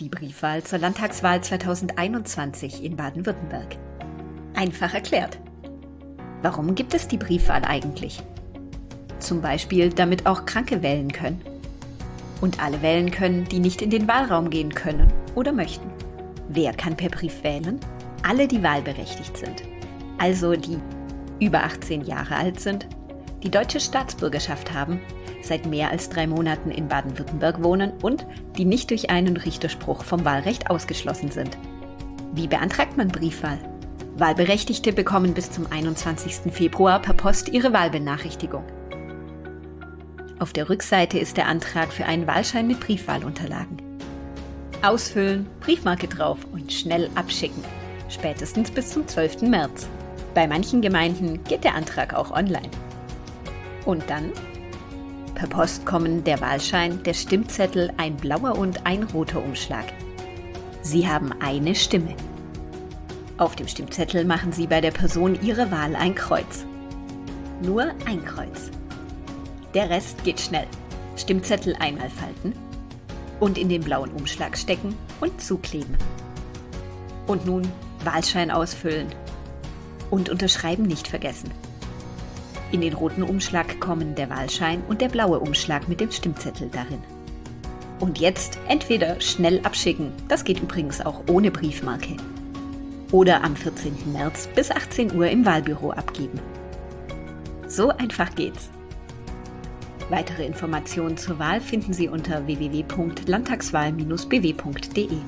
Die Briefwahl zur Landtagswahl 2021 in Baden-Württemberg. Einfach erklärt. Warum gibt es die Briefwahl eigentlich? Zum Beispiel, damit auch Kranke wählen können. Und alle wählen können, die nicht in den Wahlraum gehen können oder möchten. Wer kann per Brief wählen? Alle, die wahlberechtigt sind. Also die über 18 Jahre alt sind, die deutsche Staatsbürgerschaft haben seit mehr als drei Monaten in Baden-Württemberg wohnen und die nicht durch einen Richterspruch vom Wahlrecht ausgeschlossen sind. Wie beantragt man Briefwahl? Wahlberechtigte bekommen bis zum 21. Februar per Post ihre Wahlbenachrichtigung. Auf der Rückseite ist der Antrag für einen Wahlschein mit Briefwahlunterlagen. Ausfüllen, Briefmarke drauf und schnell abschicken. Spätestens bis zum 12. März. Bei manchen Gemeinden geht der Antrag auch online. Und dann Per Post kommen der Wahlschein, der Stimmzettel, ein blauer und ein roter Umschlag. Sie haben eine Stimme. Auf dem Stimmzettel machen Sie bei der Person Ihre Wahl ein Kreuz. Nur ein Kreuz. Der Rest geht schnell. Stimmzettel einmal falten und in den blauen Umschlag stecken und zukleben. Und nun Wahlschein ausfüllen. Und unterschreiben nicht vergessen. In den roten Umschlag kommen der Wahlschein und der blaue Umschlag mit dem Stimmzettel darin. Und jetzt entweder schnell abschicken, das geht übrigens auch ohne Briefmarke, oder am 14. März bis 18 Uhr im Wahlbüro abgeben. So einfach geht's. Weitere Informationen zur Wahl finden Sie unter www.landtagswahl-bw.de.